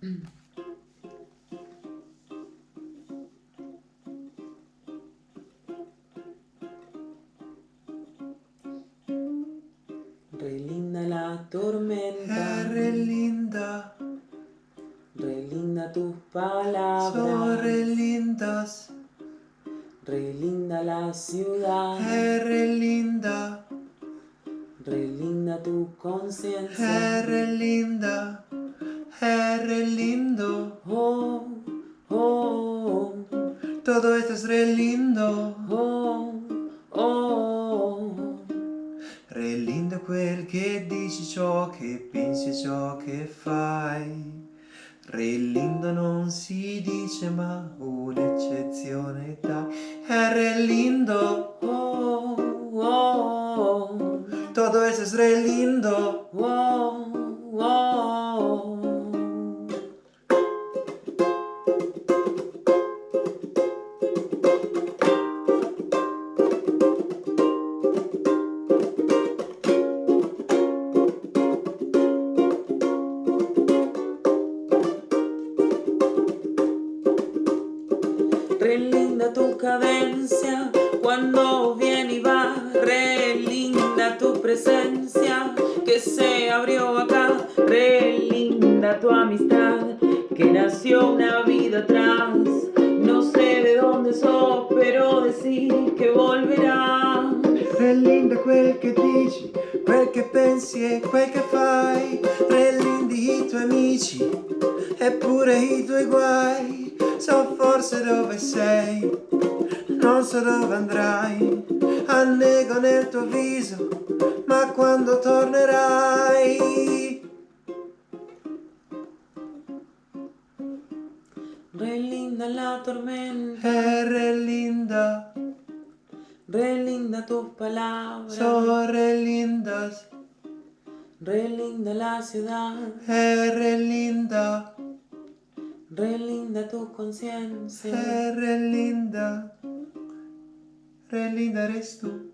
Re linda la tormenta. È re linda. Re linda tus palabras. Son re lindas. Re linda la ciudad. È re linda. Re linda tu conciencia. È re re lindo. Oh, oh, Todo esto es re lindo. oh, oh. Re lindo quel che dici, ciò che pensi ciò che fai. Re lindo non si dice ma un'eccezione dai. È re lindo. Oh, oh, Todo eso es re lindo. oh, oh. Re linda tu cadencia cuando viene y va, re linda tu presencia que se abrió acá, re linda tu amistad que nació una vida atrás. No sé de dónde sos, pero decir que volverá. Re lindo quel che dici, quel che pensi e quel che fai. Re lindi i tuoi amici, eppure i tuoi guai. So forse dove sei. Non so dove andrai. Annego nel tuo viso Ma quando tornerai. Relinda la tormenta. Eh Relinda Relinda tus palabras Son relindas Relinda la ciudad. Eh Relinda Relinda linda tu conciencia. re linda. Re linda eres tú.